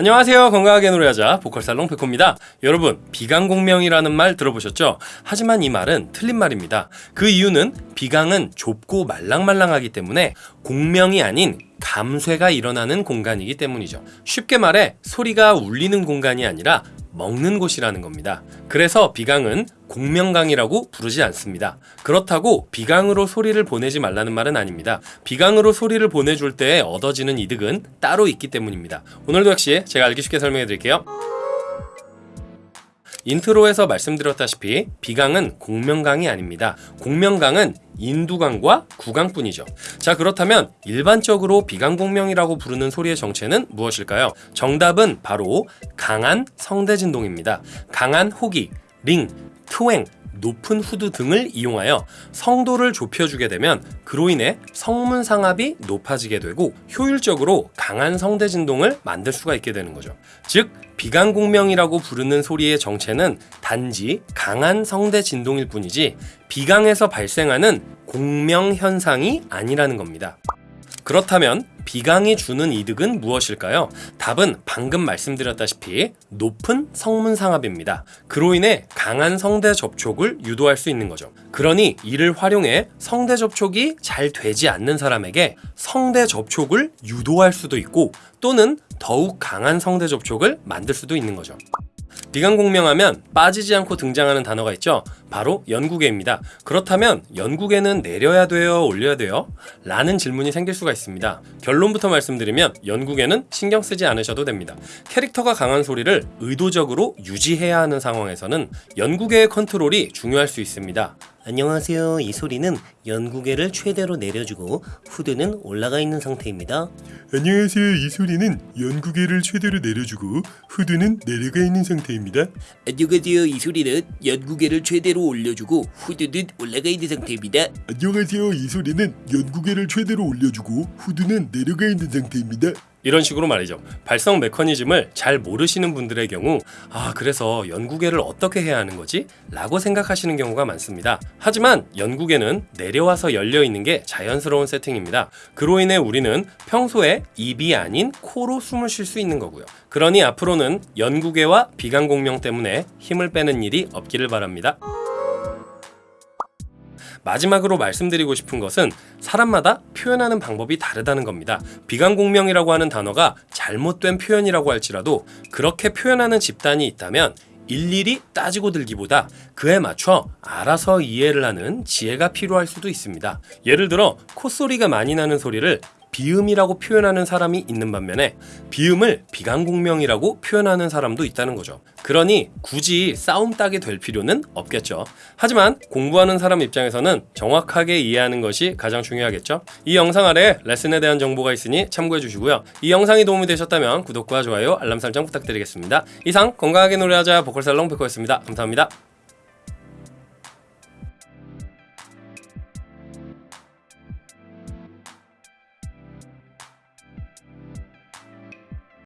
안녕하세요. 건강하게 노래하자 보컬살롱 백호입니다. 여러분 비강공명이라는 말 들어보셨죠? 하지만 이 말은 틀린 말입니다. 그 이유는 비강은 좁고 말랑말랑하기 때문에 공명이 아닌 감쇄가 일어나는 공간이기 때문이죠. 쉽게 말해 소리가 울리는 공간이 아니라 먹는 곳이라는 겁니다. 그래서 비강은 공명강이라고 부르지 않습니다. 그렇다고 비강으로 소리를 보내지 말라는 말은 아닙니다. 비강으로 소리를 보내줄 때 얻어지는 이득은 따로 있기 때문입니다. 오늘도 역시 제가 알기 쉽게 설명해 드릴게요. intro에서 말씀드렸다시피 비강은 공명강이 아닙니다. 공명강은 인두강과 구강뿐이죠. 자 그렇다면 일반적으로 비강공명이라고 부르는 소리의 정체는 무엇일까요? 정답은 바로 강한 성대진동입니다. 강한 호기, ring, twang, 높은 후두 등을 이용하여 성도를 좁혀주게 되면 그로 인해 성문 상압이 높아지게 되고 효율적으로 강한 성대 진동을 만들 수가 있게 되는 거죠. 즉 비강공명이라고 부르는 소리의 정체는 단지 강한 성대 진동일 뿐이지 비강에서 발생하는 공명 현상이 아니라는 겁니다. 그렇다면 비강이 주는 이득은 무엇일까요? 답은 방금 말씀드렸다시피 높은 성문 상압입니다. 그로 인해 강한 성대 접촉을 유도할 수 있는 거죠. 그러니 이를 활용해 성대 접촉이 잘 되지 않는 사람에게 성대 접촉을 유도할 수도 있고 또는 더욱 강한 성대 접촉을 만들 수도 있는 거죠. 비강공명하면 빠지지 않고 등장하는 단어가 있죠. 바로 연구계입니다. 그렇다면 연구계는 내려야 돼요 올려야 돼요? 라는 질문이 생길 수가 있습니다. 결론부터 말씀드리면 연구계는 신경 쓰지 않으셔도 됩니다. 캐릭터가 강한 소리를 의도적으로 유지해야 하는 상황에서는 연구계의 컨트롤이 중요할 수 있습니다 안녕하세요. 이 소리는 연구개를 최대로 내려주고 후드는 올라가 있는 상태입니다. 안녕하세요. 이 소리는 연구개를 최대로 내려주고 후드는 내려가 있는 상태입니다. 안녕하세요. 이 소리는 연구개를 최대로 올려주고 후드는 올라가 있는 상태입니다. 안녕하세요. 이 소리는 연구개를 최대로 올려주고 후드는 내려가 있는 상태입니다. 이런 식으로 말이죠. 발성 메커니즘을 잘 모르시는 분들의 경우 아 그래서 연구계를 어떻게 해야 하는 거지? 라고 생각하시는 경우가 많습니다. 하지만 연구계는 내려와서 열려 있는 게 자연스러운 세팅입니다. 그로 인해 우리는 평소에 입이 아닌 코로 숨을 쉴 수 있는 거고요. 그러니 앞으로는 연구계와 비강공명 때문에 힘을 빼는 일이 없기를 바랍니다. 마지막으로 말씀드리고 싶은 것은 사람마다 표현하는 방법이 다르다는 겁니다. 비강공명이라고 하는 단어가 잘못된 표현이라고 할지라도 그렇게 표현하는 집단이 있다면 일일이 따지고 들기보다 그에 맞춰 알아서 이해를 하는 지혜가 필요할 수도 있습니다. 예를 들어 콧소리가 많이 나는 소리를 비음이라고 표현하는 사람이 있는 반면에 비음을 비강공명이라고 표현하는 사람도 있다는 거죠. 그러니 굳이 싸움 따게 될 필요는 없겠죠. 하지만 공부하는 사람 입장에서는 정확하게 이해하는 것이 가장 중요하겠죠. 이 영상 아래 레슨에 대한 정보가 있으니 참고해 주시고요. 이 영상이 도움이 되셨다면 구독과 좋아요, 알람 설정 부탁드리겠습니다. 이상 건강하게 노래하자 보컬살롱 백호였습니다. 감사합니다.